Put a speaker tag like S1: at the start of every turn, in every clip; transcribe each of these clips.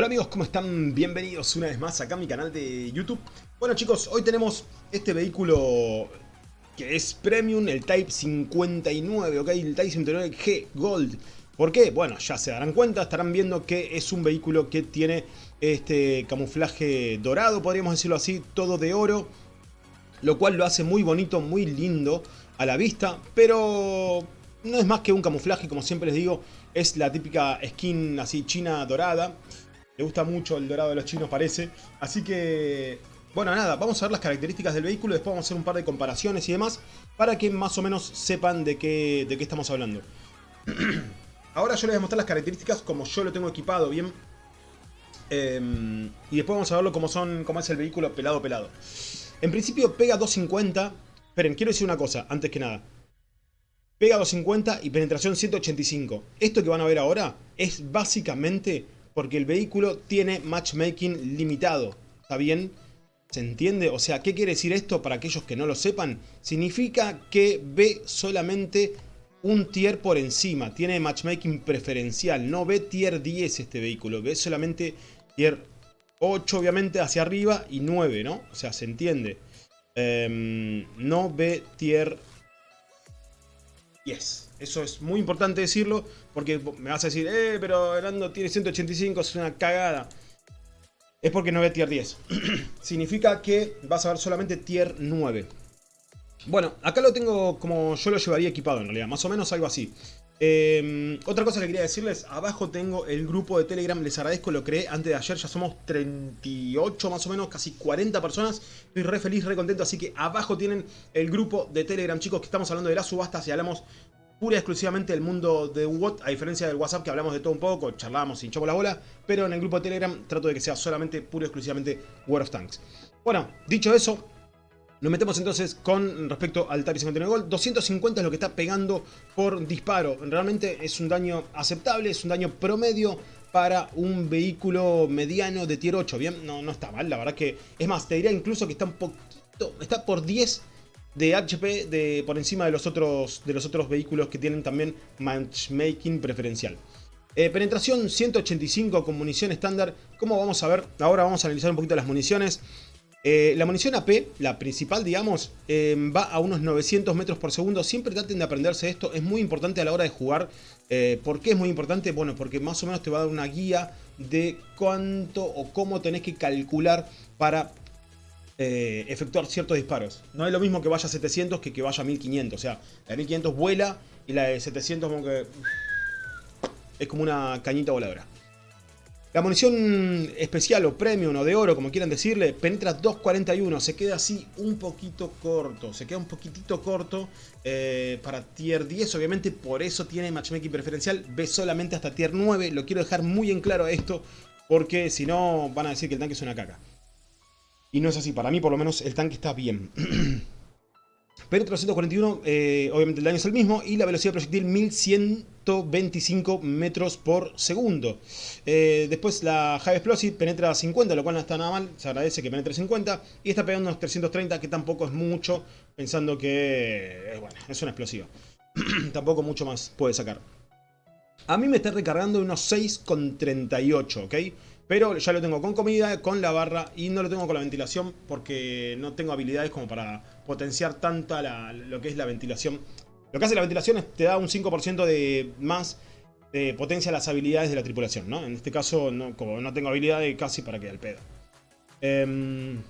S1: Hola amigos, ¿cómo están? Bienvenidos una vez más acá a mi canal de YouTube. Bueno chicos, hoy tenemos este vehículo que es Premium, el Type 59, ¿ok? El Type 59G Gold. ¿Por qué? Bueno, ya se darán cuenta, estarán viendo que es un vehículo que tiene este camuflaje dorado, podríamos decirlo así, todo de oro. Lo cual lo hace muy bonito, muy lindo a la vista, pero no es más que un camuflaje, como siempre les digo, es la típica skin así china dorada. Le gusta mucho el dorado de los chinos parece. Así que, bueno nada, vamos a ver las características del vehículo, después vamos a hacer un par de comparaciones y demás, para que más o menos sepan de qué, de qué estamos hablando. Ahora yo les voy a mostrar las características como yo lo tengo equipado, bien. Em, y después vamos a verlo como, son, cómo es el vehículo pelado pelado. En principio pega 250. Esperen, quiero decir una cosa, antes que nada. Pega 250 y penetración 185. Esto que van a ver ahora es básicamente porque el vehículo tiene matchmaking limitado. ¿Está bien? ¿Se entiende? O sea, ¿qué quiere decir esto para aquellos que no lo sepan? Significa que ve solamente un tier por encima. Tiene matchmaking preferencial. No ve tier 10 este vehículo. Ve solamente tier 8 obviamente hacia arriba y 9, ¿no? O sea, se entiende. Em, no ve tier 10. Eso es muy importante decirlo porque me vas a decir, eh, pero Herando tiene 185, es una cagada. Es porque no ve tier 10. Significa que vas a ver solamente tier 9. Bueno, acá lo tengo como yo lo llevaría equipado en realidad, más o menos algo así. Em, otra cosa que quería decirles, abajo tengo el grupo de Telegram, les agradezco, lo creé antes de ayer, ya somos 38 más o menos, casi 40 personas, estoy re feliz, re contento, así que abajo tienen el grupo de Telegram, chicos, que estamos hablando de las subastas y hablamos pura y exclusivamente del mundo de WOT, a diferencia del WhatsApp que hablamos de todo un poco, charlamos y hinchamos la bola, pero en el grupo de Telegram trato de que sea solamente, pura y exclusivamente World of Tanks. Bueno, dicho eso, nos metemos entonces con respecto al TARI 59 Gold. 250 es lo que está pegando por disparo. Realmente es un daño aceptable, es un daño promedio para un vehículo mediano de tier 8. Bien, no, no está mal, la verdad que... Es más, te diría incluso que está un poquito... Está por 10 de HP de, por encima de los, otros, de los otros vehículos que tienen también matchmaking preferencial. Eh, penetración 185 con munición estándar. Como vamos a ver, ahora vamos a analizar un poquito las municiones. Eh, la munición AP, la principal digamos, eh, va a unos 900 metros por segundo. Siempre traten de aprenderse esto, es muy importante a la hora de jugar. Eh, ¿Por qué es muy importante? Bueno, porque más o menos te va a dar una guía de cuánto o cómo tenés que calcular para efectuar ciertos disparos. No es lo mismo que vaya a 700 que que vaya a 1500. O sea, la de 1500 vuela y la de 700 como que... Es como una cañita voladora. La munición especial o premium o de oro, como quieran decirle, penetra 2.41. Se queda así un poquito corto. Se queda un poquitito corto eh, para tier 10. Obviamente por eso tiene matchmaking preferencial. Ve solamente hasta tier 9. Lo quiero dejar muy en claro esto. Porque si no van a decir que el tanque es una caca. Y no es así. Para mí por lo menos el tanque está bien. Pero 341, eh, obviamente el daño es el mismo y la velocidad proyectil 1125 metros por segundo. Eh, después la High Explosive penetra 50, lo cual no está nada mal, se agradece que penetre 50 y está pegando unos 330 que tampoco es mucho, pensando que eh, bueno, es una explosiva. tampoco mucho más puede sacar. A mí me está recargando unos 6,38, ¿ok? Pero ya lo tengo con comida, con la barra y no lo tengo con la ventilación porque no tengo habilidades como para potenciar tanto lo que es la ventilación. Lo que hace la ventilación es te da un 5% de más de potencia a las habilidades de la tripulación, ¿no? En este caso, no, como no tengo habilidades, casi para que al pedo. Em,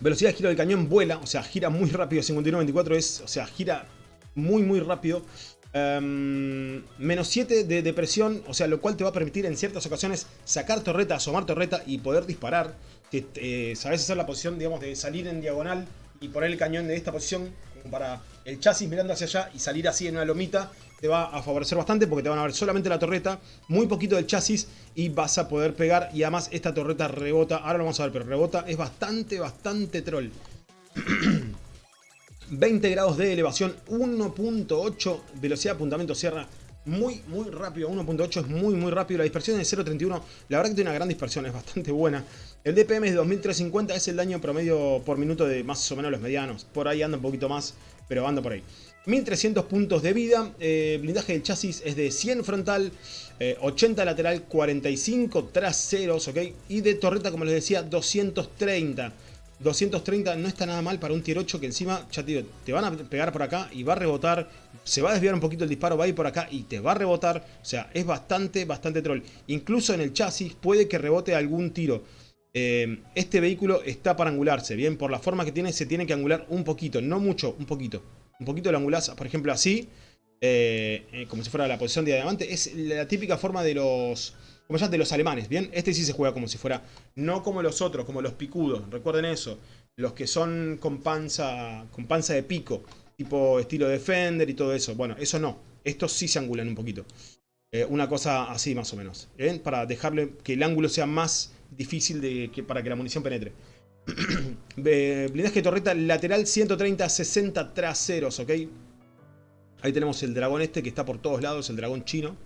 S1: velocidad de giro del cañón vuela, o sea, gira muy rápido, 59-24 es, o sea, gira muy muy rápido. Em, menos 7 de, depresión, o sea, lo cual te va a permitir en ciertas ocasiones sacar torreta, asomar torreta y poder disparar. Que, eh, sabes hacer la posición, digamos, de salir en diagonal y poner el cañón de esta posición como para el chasis mirando hacia allá y salir así en una lomita te va a favorecer bastante porque te van a ver solamente la torreta, muy poquito del chasis y vas a poder pegar y además esta torreta rebota, ahora lo vamos a ver, pero rebota, es bastante, bastante troll. 20 grados de elevación, 1.8 velocidad de apuntamiento sierra, muy muy rápido, 1.8 es muy muy rápido, la dispersión es 0.31, la verdad que tiene una gran dispersión, es bastante buena. El DPM es de 2350, es el daño promedio por minuto de más o menos los medianos, por ahí anda un poquito más, pero anda por ahí. 1300 puntos de vida, eh, blindaje del chasis es de 100 frontal, 80 lateral, 45 traseros, ¿ok? Y de torreta, como les decía, 230. 230 no está nada mal para un tier 8 que encima, ya te van a pegar por acá y va a rebotar, se va a desviar un poquito el disparo, va a ir por acá y te va a rebotar, o sea, es bastante, bastante troll. Incluso en el chasis puede que rebote algún tiro. Eh, este vehículo está para angularse, bien, por la forma que tiene se tiene que angular un poquito, no mucho, un poquito. Un poquito lo angulás, por ejemplo, así, eh, eh, como si fuera la posición de diamante. Es la típica forma de los como ya de los alemanes, ¿bien? Este sí se juega como si fuera, no como los otros, como los picudos, recuerden eso. Los que son con panza, con panza de pico, tipo estilo Defender y todo eso. Bueno, eso no, estos sí se angulan un poquito. Eh, una cosa así más o menos, ¿bien? Para dejarle que el ángulo sea más difícil de, que, para que la munición penetre. Blindaje torreta lateral 130, 60 traseros, ¿ok? Ahí tenemos el dragón este que está por todos lados, el dragón chino.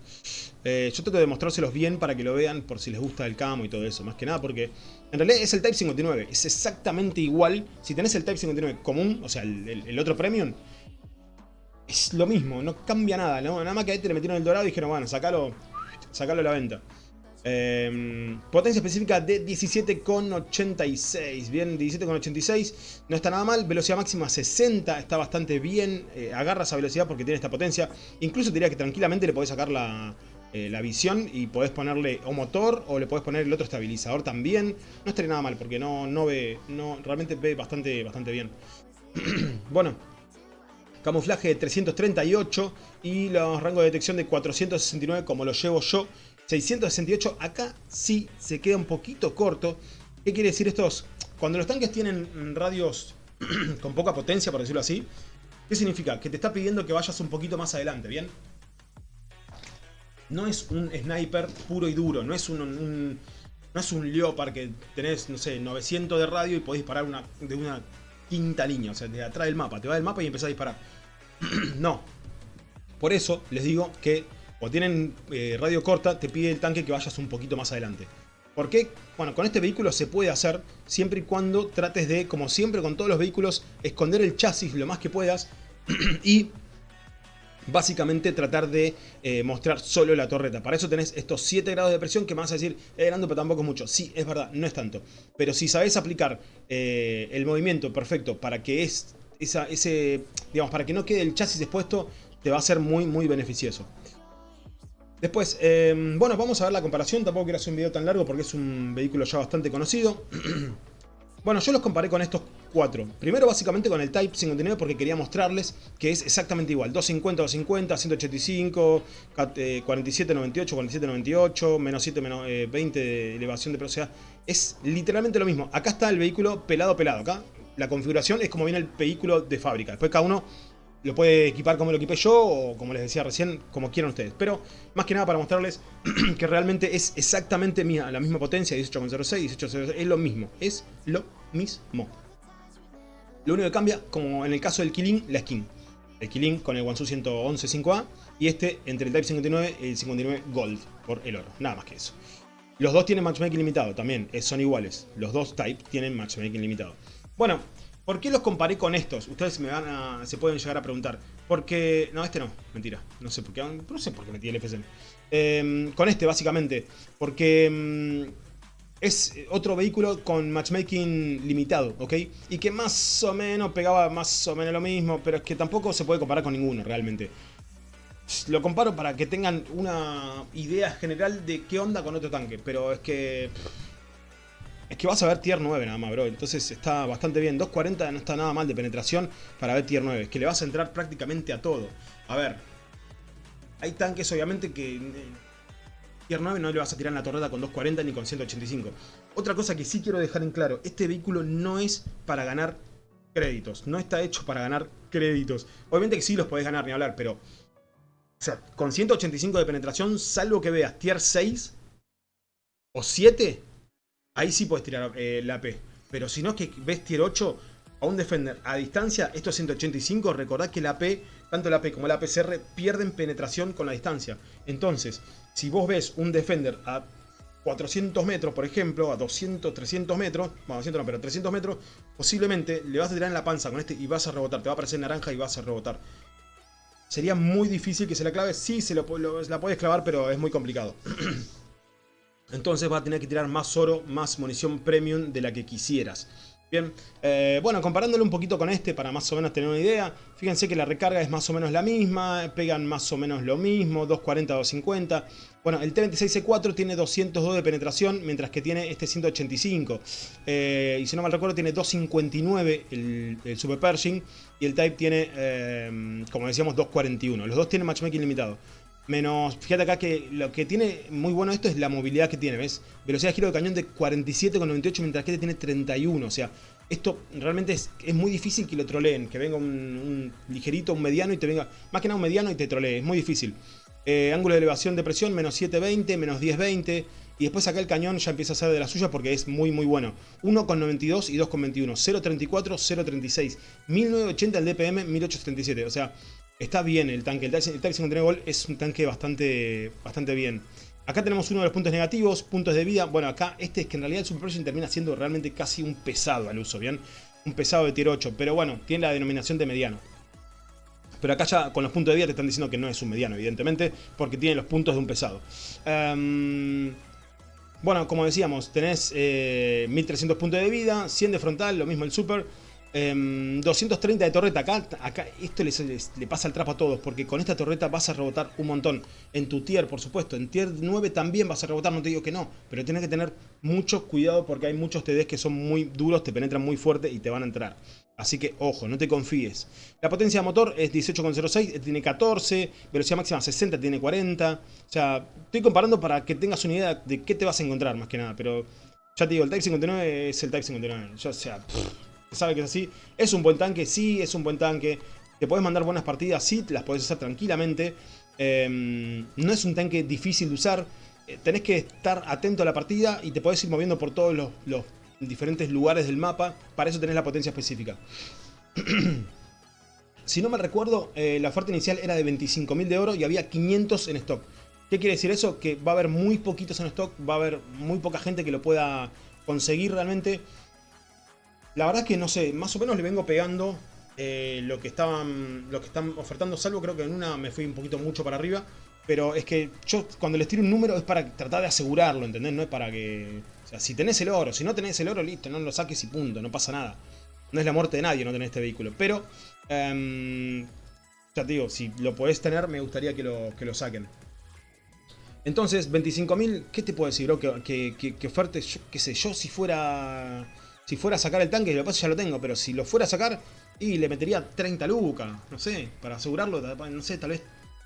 S1: Eh, yo trato de mostrárselos bien para que lo vean por si les gusta el camo y todo eso. Más que nada porque en realidad es el Type 59. Es exactamente igual. Si tenés el Type 59 común, o sea, el, otro Premium, es lo mismo. No cambia nada. Nada más que ahí te le metieron el dorado y dijeron, bueno, sacalo, sacalo a la venta. Em, potencia específica de 17,86. Bien, 17,86. No está nada mal. Velocidad máxima 60. Está bastante bien. Eh, agarra esa velocidad porque tiene esta potencia. Incluso diría que tranquilamente le podés sacar la, eh, la visión y podés ponerle o motor o le podés poner el otro estabilizador también. No estaría nada mal porque no, no ve. No, realmente ve bastante, bastante bien. bueno. Camuflaje de 338 y los rangos de detección de 469 como lo llevo yo. 668, acá sí se queda un poquito corto. ¿Qué quiere decir estos? Cuando los tanques tienen radios con poca potencia, por decirlo así, ¿qué significa? Que te está pidiendo que vayas un poquito más adelante, ¿bien? No es un sniper puro y duro, no es un, no es un Leopard que tenés, no sé, 900 de radio y podés disparar una, de una quinta línea, o sea, de atrás del mapa, te va del mapa y empezás a disparar. no. Por eso les digo que o tienen eh, radio corta, te pide el tanque que vayas un poquito más adelante. ¿Por qué? Bueno, con este vehículo se puede hacer siempre y cuando trates de, como siempre con todos los vehículos, esconder el chasis lo más que puedas y básicamente tratar de eh, mostrar solo la torreta. Para eso tenés estos 7 grados de presión que me vas a decir, eh, Nando, pero tampoco es mucho. Sí, es verdad, no es tanto. Pero si sabes aplicar eh, el movimiento perfecto para que es ese, digamos, para que no quede el chasis expuesto, te va a ser muy, muy beneficioso. Después, em, bueno, vamos a ver la comparación. Tampoco quiero hacer un video tan largo porque es un vehículo ya bastante conocido. bueno, yo los comparé con estos cuatro. Primero básicamente con el Type 59 porque quería mostrarles que es exactamente igual. 250, 250, 185, 47, 98, 47, 98, menos 7, menos 20 eh, de elevación de velocidad. Es literalmente lo mismo. Acá está el vehículo pelado, pelado. Acá la configuración es como viene el vehículo de fábrica. Después cada uno lo puede equipar como lo equipé yo o como les decía recién, como quieran ustedes. Pero más que nada para mostrarles que realmente es exactamente la misma potencia, 18.06, 18.06, es lo mismo, es lo mismo. Lo único que cambia, como en el caso del Killing, la skin. El Killing con el Wansu 111 5A y este entre el Type 59 y el 59 Gold por el oro, nada más que eso. Los dos tienen matchmaking limitado, también son iguales. Los dos Type tienen matchmaking limitado. Bueno, ¿Por qué los comparé con estos? Ustedes me van a, se pueden llegar a preguntar. Porque... No, este no. Mentira. No sé por qué. No sé por qué metí el FSM. Em, con este, básicamente. Porque... Em, es otro vehículo con matchmaking limitado, ¿ok? Y que más o menos pegaba más o menos lo mismo, pero es que tampoco se puede comparar con ninguno realmente. Lo comparo para que tengan una idea general de qué onda con otro tanque, pero es que... Es que vas a ver tier 9 nada más, bro. Entonces está bastante bien. 240 no está nada mal de penetración para ver tier 9. Es que le vas a entrar prácticamente a todo. A ver. Hay tanques obviamente que... Eh, tier 9 no le vas a tirar en la torreta con 240 ni con 185. Otra cosa que sí quiero dejar en claro. Este vehículo no es para ganar créditos. No está hecho para ganar créditos. Obviamente que sí los podés ganar ni hablar, pero... O sea, con 185 de penetración, salvo que veas tier 6 o 7, ahí sí puedes tirar eh, la AP. Pero si no es que ves tier 8 a un Defender a distancia, estos 185, recordad que la AP, tanto la AP como la APCR pierden penetración con la distancia. Entonces, si vos ves un Defender a 400 metros, por ejemplo, a 200, 300 metros, bueno, 200 no, pero 300 metros, posiblemente le vas a tirar en la panza con este y vas a rebotar, te va a aparecer naranja y vas a rebotar. sería muy difícil que se la clave. Sí, se lo, la puedes clavar, pero es muy complicado. Entonces va a tener que tirar más oro, más munición premium de la que quisieras. Bien, eh, bueno, comparándolo un poquito con este para más o menos tener una idea, fíjense que la recarga es más o menos la misma, pegan más o menos lo mismo, 240, 250. Bueno, el T26C4 tiene 202 de penetración, mientras que tiene este 185. Eh, y si no mal recuerdo, tiene 259 el, Super Pershing y el Type tiene, eh, como decíamos, 241. Los dos tienen matchmaking limitado. Menos, fíjate acá que lo que tiene muy bueno esto es la movilidad que tiene, ¿ves? Velocidad de giro de cañón de 47,98 mientras que este tiene 31, o sea, esto realmente es, muy difícil que lo troleen, que venga un, ligerito, un mediano y te venga, más que nada un mediano y te trolee, es muy difícil. Eh, ángulo de elevación de presión, menos 720, menos 1020, y después acá el cañón ya empieza a ser de la suya porque es muy muy bueno. 1,92 y 2,21, 0,34, 0,36, 1980 el DPM, 1837, o sea... Está bien el tanque, el Type 59 Gol es un tanque bastante, bastante bien. Acá tenemos uno de los puntos negativos, puntos de vida. Bueno, acá este es que en realidad el Super termina siendo realmente casi un pesado al uso, ¿bien? Un pesado de tier 8, pero bueno, tiene la denominación de mediano. Pero acá ya con los puntos de vida te están diciendo que no es un mediano, evidentemente, porque tiene los puntos de un pesado. Em, bueno, como decíamos, tenés 1300 eh, puntos de vida, 100 de frontal, lo mismo el Super. 230 em, de torreta, acá, esto le pasa el trapo a todos, porque con esta torreta vas a rebotar un montón. En tu tier, por supuesto, en tier 9 también vas a rebotar, no te digo que no, pero tienes que tener mucho cuidado porque hay muchos TDs que son muy duros, te penetran muy fuerte y te van a entrar. Así que ojo, no te confíes. La potencia de motor es 18,06, tiene 14, velocidad máxima 60, tiene 40. O sea, estoy comparando para que tengas una idea de qué te vas a encontrar más que nada, pero ya te digo, el Type 59 es el Type 59. Ya, sea, sabe que es así. Es un buen tanque, sí, es un buen tanque. Te puedes mandar buenas partidas, sí, las puedes hacer tranquilamente. Em, no es un tanque difícil de usar. Eh, tenés que estar atento a la partida y te podés ir moviendo por todos los, diferentes lugares del mapa. Para eso tenés la potencia específica. si no me recuerdo, eh, la oferta inicial era de 25.000 de oro y había 500 en stock. ¿Qué quiere decir eso? Que va a haber muy poquitos en stock, va a haber muy poca gente que lo pueda conseguir realmente. La verdad que no sé, más o menos le vengo pegando eh, lo, que estaban, lo que están ofertando, salvo creo que en una me fui un poquito mucho para arriba. Pero es que yo cuando les tiro un número es para tratar de asegurarlo, ¿entendés? No es para que... O sea, si tenés el oro, si no tenés el oro, listo, no lo saques y punto, no pasa nada. No es la muerte de nadie no tener este vehículo. Pero, em, ya te digo, si lo podés tener, me gustaría que lo, que lo saquen. Entonces, 25.000, ¿qué te puedo decir, bro? Que, que, que, qué sé yo, si fuera si fuera a sacar el tanque, lo pasa ya lo tengo, pero si lo fuera a sacar, y le metería 30 lucas, no sé, para asegurarlo, no sé, tal vez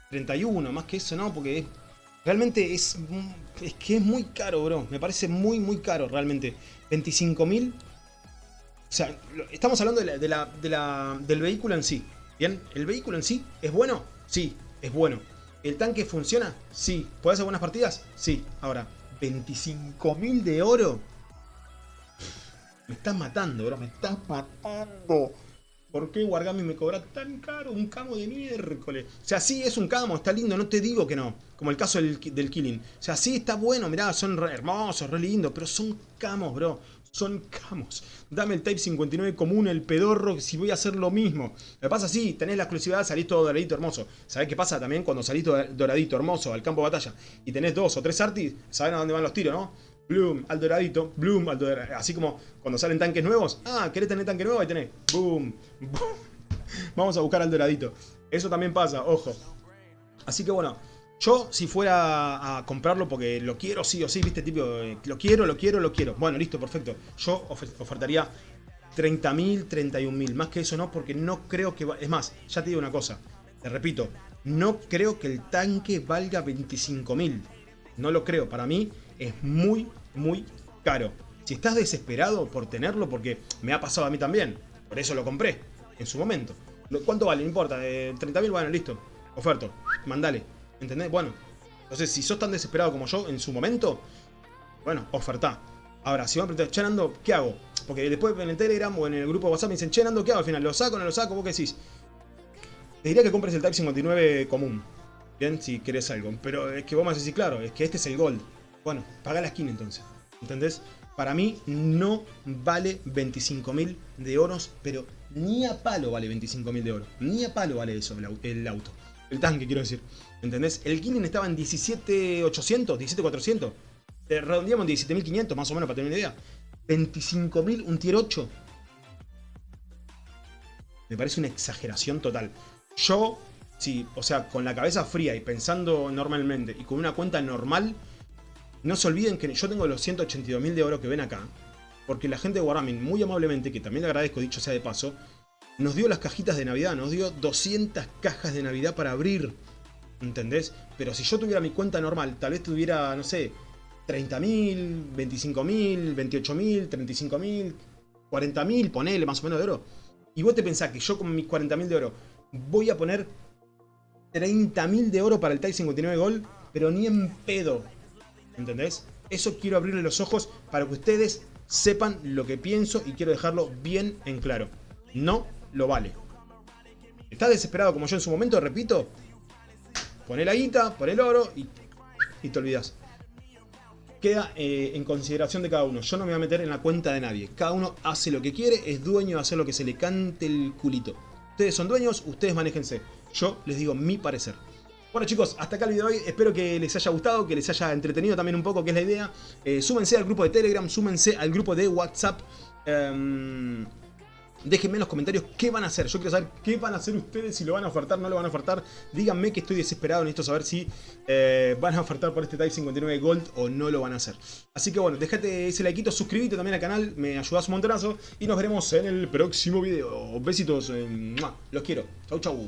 S1: 31, más que eso no, porque realmente es, es que es muy caro, bro, me parece muy, muy caro realmente. 25.000, o sea, estamos hablando de la, de la, del vehículo en sí, ¿bien? ¿El vehículo en sí es bueno? Sí, es bueno. ¿El tanque funciona? Sí. ¿Puede hacer buenas partidas? Sí. Ahora, 25.000 de oro me estás matando, bro, me estás matando. ¿Por qué Wargami me cobra tan caro un camo de miércoles? O sea, sí, es un camo, está lindo, no te digo que no. Como el caso del, Killing. O sea, sí, está bueno, mirá, son hermosos, re lindos, pero son camos, bro. Son camos. Dame el Type 59 común, el pedorro, si voy a hacer lo mismo. Me pasa así, tenés la exclusividad, salís todo doradito hermoso. ¿Sabés qué pasa también cuando salís doradito hermoso al campo de batalla y tenés dos o tres artis? ¿Saben a dónde van los tiros, no? Bloom, al doradito, Bloom, al doradito. Así como cuando salen tanques nuevos. Ah, ¿querés tener tanque nuevo? Ahí tenés. Boom. Vamos a buscar al doradito. Eso también pasa, ojo. Así que bueno, yo si fuera a comprarlo porque lo quiero sí o sí, viste, tipo, eh, lo quiero, lo quiero, lo quiero. Bueno, listo, perfecto. Yo ofertaría 30.000, 31.000. Más que eso no, porque no creo que... Es más, ya te digo una cosa. Te repito, no creo que el tanque valga 25.000. No lo creo. Para mí es muy, muy caro. Si estás desesperado por tenerlo, porque me ha pasado a mí también, por eso lo compré en su momento. ¿Cuánto vale? No importa, de 30.000, bueno, listo. Oferto, mandale. ¿Entendés? Bueno, entonces si sos tan desesperado como yo en su momento, bueno, oferta. Ahora, si me preguntar, Chenando, ¿qué hago? Porque después en el Telegram o en el grupo de WhatsApp me dicen, Chenando, ¿qué hago al final? ¿Lo saco o no lo saco? ¿Vos qué decís? Te diría que compres el Type 59 común. Bien, si querés algo. Pero es que vos me decís, claro, es que este es el Gold. Bueno, paga la skin entonces. ¿Entendés? Para mí no vale 25.000 de oros, pero ni a palo vale 25.000 de oro. Ni a palo vale eso el auto. El tanque, quiero decir. ¿Entendés? El Killing estaba en 17.800, 17.400. Eh, redondeamos en 17.500 más o menos para tener una idea. 25.000, un tier 8. Me parece una exageración total. Yo, sí, o sea, con la cabeza fría y pensando normalmente y con una cuenta normal, no se olviden que yo tengo los 182.000 de oro que ven acá. Porque la gente de Wargaming, muy amablemente, que también le agradezco, dicho sea de paso, nos dio las cajitas de Navidad, nos dio 200 cajas de Navidad para abrir. ¿Entendés? Pero si yo tuviera mi cuenta normal, tal vez tuviera, no sé, 30.000, 25.000, 28.000, 35.000, 40.000, ponele más o menos de oro. Y vos te pensás que yo con mis 40.000 de oro voy a poner 30.000 de oro para el TIE 59 Gold, pero ni en pedo. ¿Entendés? Eso quiero abrirle los ojos para que ustedes sepan lo que pienso y quiero dejarlo bien en claro. No lo vale. ¿Estás desesperado como yo en su momento? Repito. Poné la guita, pon el oro y, y te olvidas. Queda eh, en consideración de cada uno. Yo no me voy a meter en la cuenta de nadie. Cada uno hace lo que quiere, es dueño de hacer lo que se le cante el culito. Ustedes son dueños, ustedes manéjense. Yo les digo mi parecer. Bueno chicos, hasta acá el video de hoy, espero que les haya gustado, que les haya entretenido también un poco, que es la idea. Eh, súmense al grupo de Telegram, súmense al grupo de WhatsApp. Eh, Déjenme en los comentarios qué van a hacer. Yo quiero saber qué van a hacer ustedes, si lo van a ofertar, no lo van a ofertar. Díganme que estoy desesperado, necesito saber si eh, van a ofertar por este Type 59 Gold o no lo van a hacer. Así que bueno, déjate ese like, suscríbete también al canal, me ayudas un montonazo. Y nos veremos en el próximo video. Besitos, los quiero. Chau chau.